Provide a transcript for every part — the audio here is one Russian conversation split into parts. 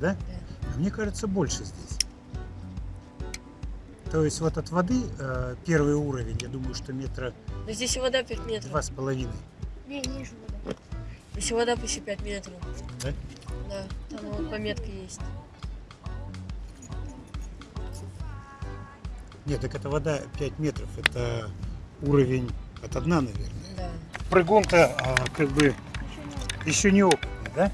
да? А мне кажется, больше здесь. То есть вот от воды э, первый уровень, я думаю, что метра Но здесь и вода 5 метров. два с половиной. Не, ниже вода. Здесь вода почти 5 метров. Да? Да, там вот пометка есть. Нет, так это вода 5 метров, это уровень от дна, наверное. Да. Прыгун-то а, как бы еще не опытный, да?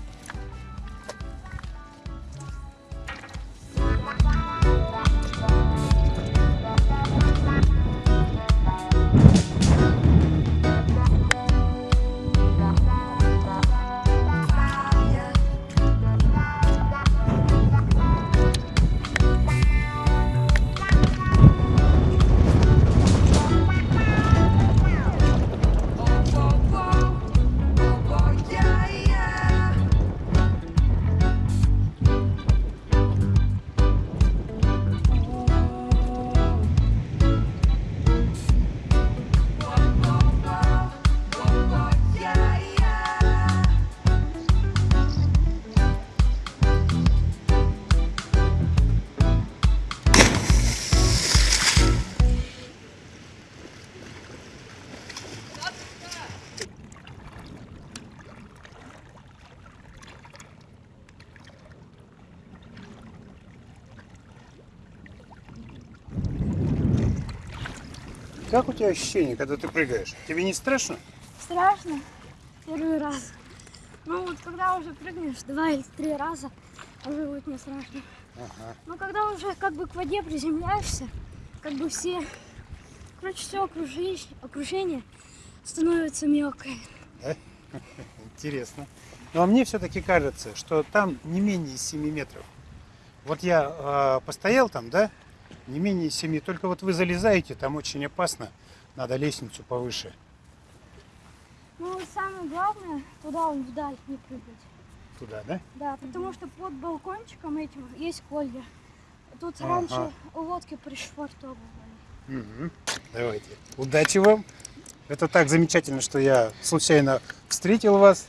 Как у тебя ощущение, когда ты прыгаешь? Тебе не страшно? Страшно. Первый раз. Ну вот когда уже прыгнешь два или три раза, уже будет не страшно. Ага. Но когда уже как бы к воде приземляешься, как бы все, короче, все окружение, окружение становится мелкое. Интересно. Ну а мне все-таки кажется, что там не менее 7 метров. Вот я а, постоял там, да, не менее 7. Только вот вы залезаете, там очень опасно. Надо лестницу повыше. Ну самое главное, туда вон вдаль не прыгать. Туда, да? Да, потому что под балкончиком этим есть колья. Тут Ага. раньше лодки пришвартовывали. Мгм. Давайте. Удачи вам. Это так замечательно, что я случайно встретил вас.